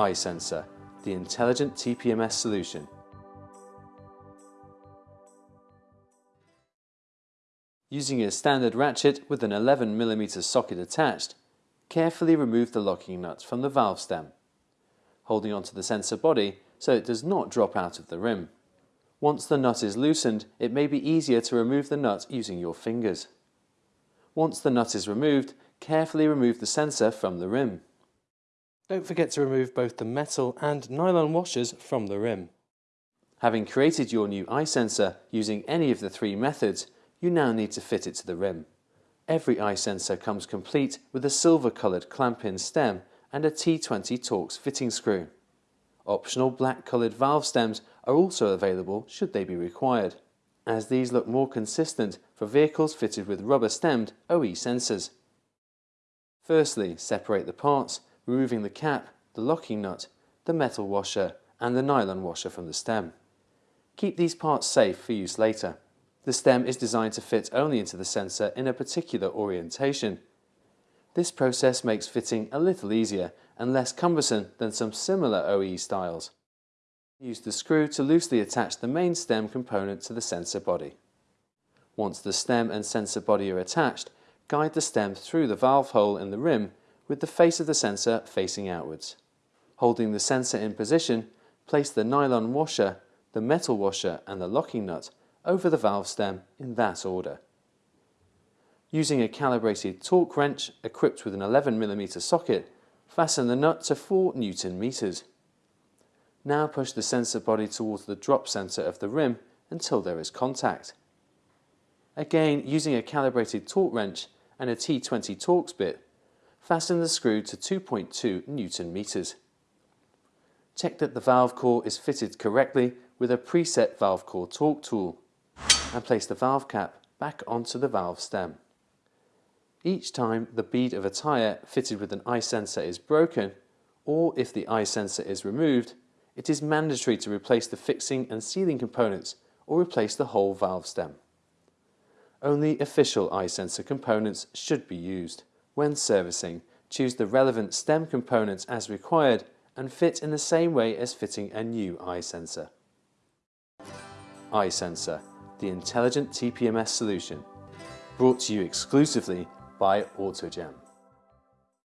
iSensor, the intelligent TPMS solution. Using a standard ratchet with an 11mm socket attached, carefully remove the locking nut from the valve stem, holding onto the sensor body so it does not drop out of the rim. Once the nut is loosened, it may be easier to remove the nut using your fingers. Once the nut is removed, carefully remove the sensor from the rim. Don't forget to remove both the metal and nylon washers from the rim. Having created your new iSensor using any of the three methods, you now need to fit it to the rim. Every iSensor comes complete with a silver coloured clamp-in stem and a T20 Torx fitting screw. Optional black coloured valve stems are also available should they be required, as these look more consistent for vehicles fitted with rubber-stemmed OE sensors. Firstly, separate the parts, removing the cap, the locking nut, the metal washer and the nylon washer from the stem. Keep these parts safe for use later. The stem is designed to fit only into the sensor in a particular orientation. This process makes fitting a little easier and less cumbersome than some similar OE styles. Use the screw to loosely attach the main stem component to the sensor body. Once the stem and sensor body are attached, guide the stem through the valve hole in the rim with the face of the sensor facing outwards. Holding the sensor in position, place the nylon washer, the metal washer and the locking nut over the valve stem in that order. Using a calibrated torque wrench equipped with an 11mm socket, fasten the nut to 4 Newton meters. Now push the sensor body towards the drop center of the rim until there is contact. Again, using a calibrated torque wrench and a T20 Torx bit, fasten the screw to 2.2 Newton meters. Check that the valve core is fitted correctly with a preset valve core torque tool and place the valve cap back onto the valve stem. Each time the bead of a tyre fitted with an iSensor is broken, or if the iSensor is removed, it is mandatory to replace the fixing and sealing components or replace the whole valve stem. Only official iSensor components should be used. When servicing, choose the relevant stem components as required and fit in the same way as fitting a new iSensor. sensor, the intelligent TPMS solution, brought to you exclusively by AutoGem.